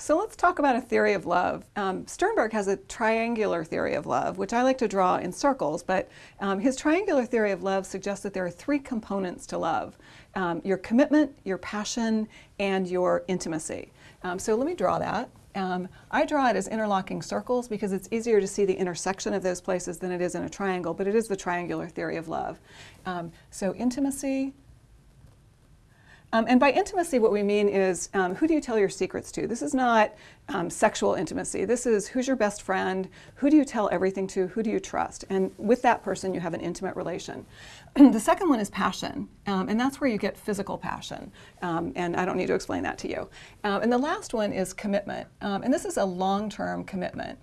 So let's talk about a theory of love. Um, Sternberg has a triangular theory of love, which I like to draw in circles, but um, his triangular theory of love suggests that there are three components to love. Um, your commitment, your passion, and your intimacy. Um, so let me draw that. Um, I draw it as interlocking circles because it's easier to see the intersection of those places than it is in a triangle, but it is the triangular theory of love. Um, so intimacy, um, and by intimacy, what we mean is um, who do you tell your secrets to? This is not um, sexual intimacy. This is who's your best friend, who do you tell everything to, who do you trust? And with that person, you have an intimate relation. the second one is passion, um, and that's where you get physical passion. Um, and I don't need to explain that to you. Um, and the last one is commitment. and this is a long-term commitment.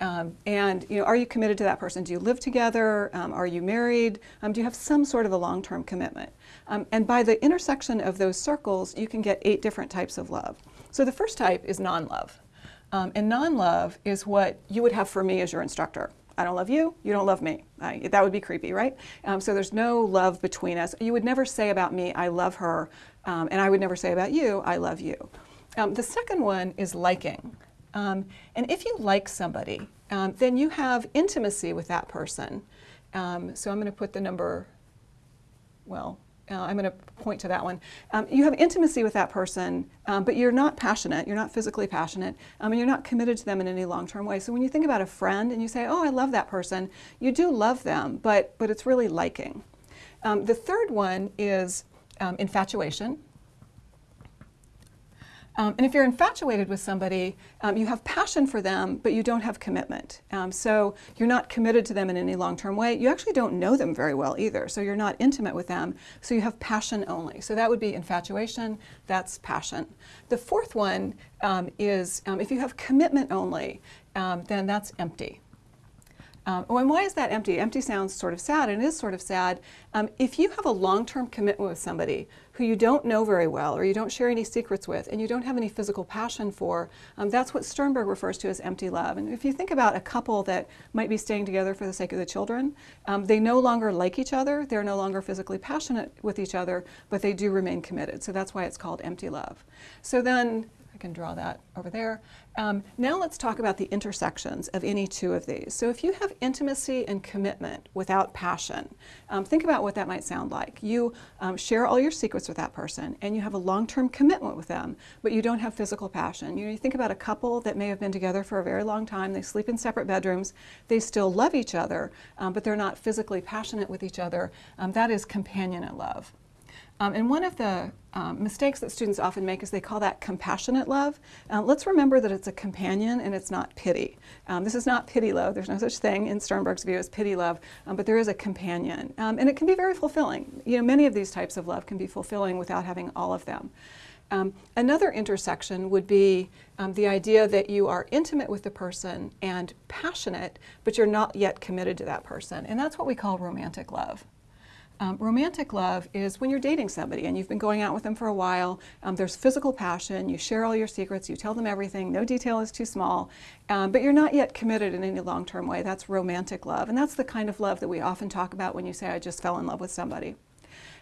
Um, and you know, are you committed to that person? Do you live together? Um, are you married? Um, do you have some sort of a long-term commitment? Um, and by the intersection of those circles, you can get eight different types of love. So the first type is non-love. Um, and non-love is what you would have for me as your instructor. I don't love you, you don't love me. I, that would be creepy, right? Um, so there's no love between us. You would never say about me, I love her, and I would never say about you, I love you. the second one is liking. Um, and if you like somebody, um, then you have intimacy with that person. Um, so I'm going to put the number, well, uh, I'm going to point to that one. Um, you have intimacy with that person, um, but you're not passionate, you're not physically passionate, um, and you're not committed to them in any long-term way. So when you think about a friend and you say, oh, I love that person, you do love them, but, but it's really liking. the third one is infatuation. Um, and if you're infatuated with somebody, um, you have passion for them, but you don't have commitment. Um, so you're not committed to them in any long-term way. You actually don't know them very well either, so you're not intimate with them. So you have passion only. So that would be infatuation, that's passion. The fourth one um, is um, if you have commitment only, um, then that's empty. Um, oh, and why is that empty? Empty sounds sort of sad, and it is sort of sad. Um, if you have a long-term commitment with somebody who you don't know very well, or you don't share any secrets with, and you don't have any physical passion for, um, that's what Sternberg refers to as empty love. And if you think about a couple that might be staying together for the sake of the children, um, they no longer like each other, they're no longer physically passionate with each other, but they do remain committed. So that's why it's called empty love. So then I can draw that over there. Um, now let's talk about the intersections of any two of these. So if you have intimacy and commitment without passion, um, think about what that might sound like. You um, share all your secrets with that person and you have a long-term commitment with them, but you don't have physical passion. You, know, you think about a couple that may have been together for a very long time, they sleep in separate bedrooms, they still love each other, um, but they're not physically passionate with each other. Um, that is companionate love. Um, and one of the um, mistakes that students often make is they call that compassionate love. Uh, let's remember that it's a companion and it's not pity. Um, this is not pity love. There's no such thing in Sternberg's view as pity love, um, but there is a companion. Um, and it can be very fulfilling. You know, many of these types of love can be fulfilling without having all of them. Um, another intersection would be um, the idea that you are intimate with the person and passionate, but you're not yet committed to that person. And that's what we call romantic love. Um, romantic love is when you're dating somebody and you've been going out with them for a while, um, there's physical passion, you share all your secrets, you tell them everything, no detail is too small, um, but you're not yet committed in any long-term way. That's romantic love, and that's the kind of love that we often talk about when you say, I just fell in love with somebody.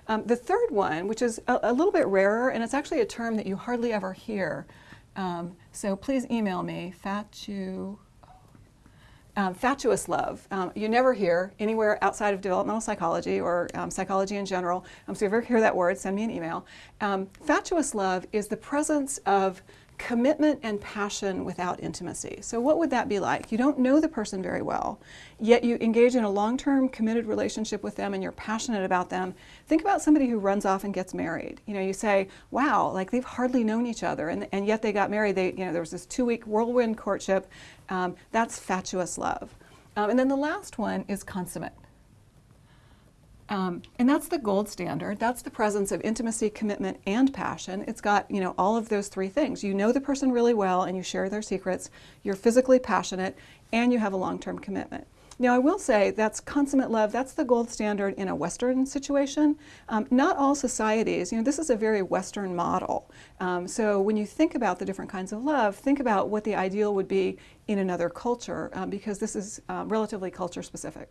Um, the third one, which is a, a, little bit rarer, and it's actually a term that you hardly ever hear, um, so please email me, fatu, um, fatuous love. Um, you never hear anywhere outside of developmental psychology or um, psychology in general. Um, so if you ever hear that word, send me an email. Um, fatuous love is the presence of commitment and passion without intimacy. So what would that be like? You don't know the person very well, yet you engage in a long-term committed relationship with them and you're passionate about them. Think about somebody who runs off and gets married. You know, you say, wow, like they've hardly known each other and, and yet they got married. They, you know, there was this two-week whirlwind courtship. Um, that's fatuous love. Um, and then the last one is consummate. Um, and that's the gold standard. That's the presence of intimacy, commitment, and passion. It's got, you know, all of those three things. You know the person really well and you share their secrets, you're physically passionate, and you have a long-term commitment. Now I will say that's consummate love, that's the gold standard in a Western situation. Um, not all societies, you know, this is a very Western model. Um, so when you think about the different kinds of love, think about what the ideal would be in another culture um, because this is uh, relatively culture specific.